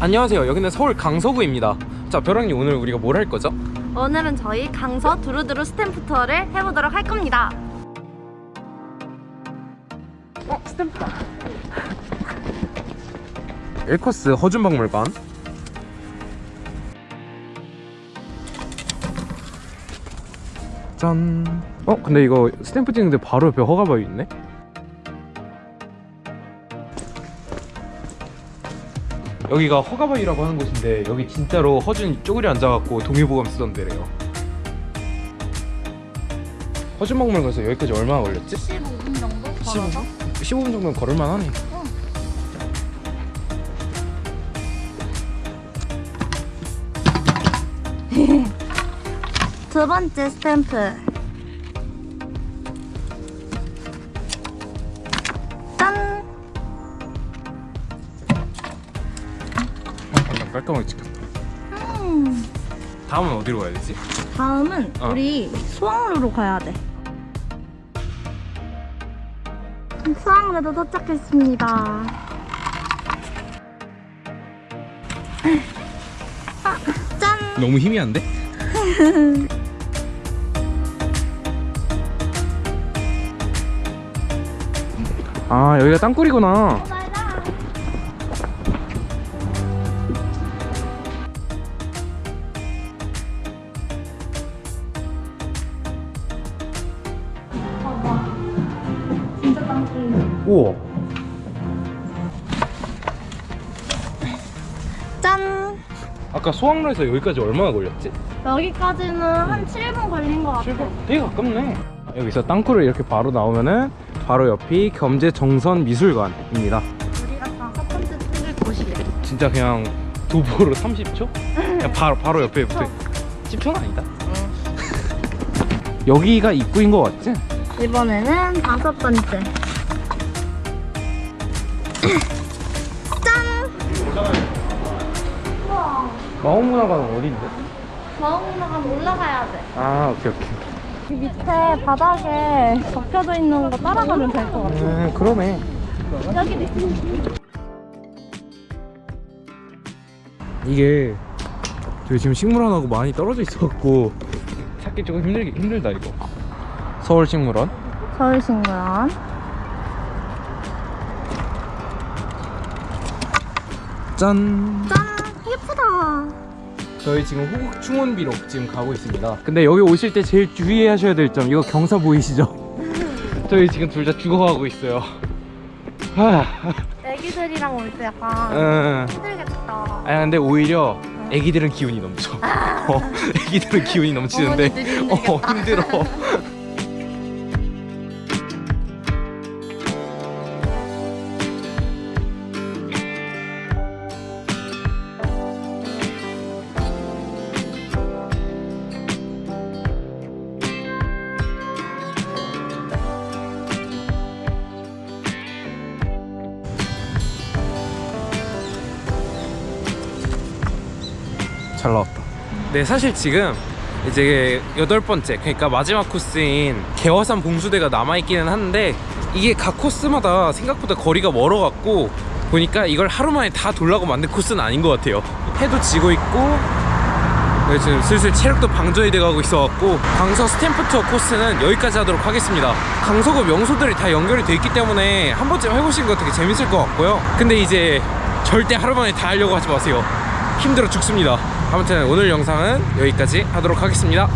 안녕하세요 여기는 서울 강서구입니다 자 벼랑님 오늘 우리가 뭘 할 거죠? 오늘은 저희 강서 두루두루 스탬프 투어를 해보도록 할 겁니다. 어 스탬프다 일코스 허준박물관 짠 어? 근데 이거 스탬프 찍는데 바로 옆에 허가바위 있네? 여기가 허가바위라고 하는 곳인데 여기 진짜로 허준이 쪼그리 앉아갖고 동의보감 쓰던 데래요 허준박물관에서 여기까지 얼마나 걸렸지? 15분 정도 15분? 15분 정도면 걸을만 하네 두 번째 스탬프. 어, 깔끔하게 찍혔다 음, 다음은 어디로 가야 되지? 다음은 어. 우리 수학로로 가야 돼. 수학로도 도착했습니다. 아, 짠! 너무 희미한데? 아 여기가 땅굴이구나 우와 짠! 아까 소학로에서 여기까지 얼마나 걸렸지? 여기까지는 한 7분 걸린 것 같아. 되게 가깝네 여기서 땅굴을 이렇게 바로 나오면은 바로 옆이 겸재정선미술관입니다 우리가 다섯 번째 찍을 곳이래. 진짜 그냥 도보로 30초? 그냥 바로, 바로 옆에 붙어 10초는 아니다 여기가 입구인 것 같지? 이번에는 다섯 번째. 짠! 마홍문화관은 어딘데? 마음나가 올라가야 돼. 아 오케이 오케이 이 밑에 바닥에 적혀져 있는 거 따라가면 될 것 같아. 음 그러네 여기도 있어. 이게 저희 지금 식물원하고 많이 떨어져 있어갖고 찾기 조금 힘들기 힘들다 이거 서울식물원 서울신구원. 짠 짠! 예쁘다. 저희 지금 호국 충원비로 지금 가고 있습니다 근데 여기 오실 때 제일 주의하셔야 될 점 이거 경사 보이시죠? 저희 지금 둘 다 죽어가고 있어요 하, 애기들이랑 올 때 약간 음. 힘들겠다. 아니 근데 오히려 애기들은 기운이 넘쳐 어, 애기들은 기운이 넘치는데 어. 힘들어 잘 나왔다. 네, 사실 지금 이제 여덟 번째, 그러니까 마지막 코스인 개화산 봉수대가 남아있기는 한데 이게 각 코스마다 생각보다 거리가 멀어갖고 보니까 이걸 하루 만에 다 돌라고 만든 코스는 아닌 것 같아요. 해도 지고 있고 네, 지금 슬슬 체력도 방전이 돼가고 있어갖고 강서 스탬프 투어 코스는 여기까지 하도록 하겠습니다 강서구 명소들이 다 연결이 돼 있기 때문에 한 번쯤 해보시는 거 되게 재밌을 것 같고요 근데 이제 절대 하루 만에 다 하려고 하지 마세요 힘들어 죽습니다 아무튼 오늘 영상은 여기까지 하도록 하겠습니다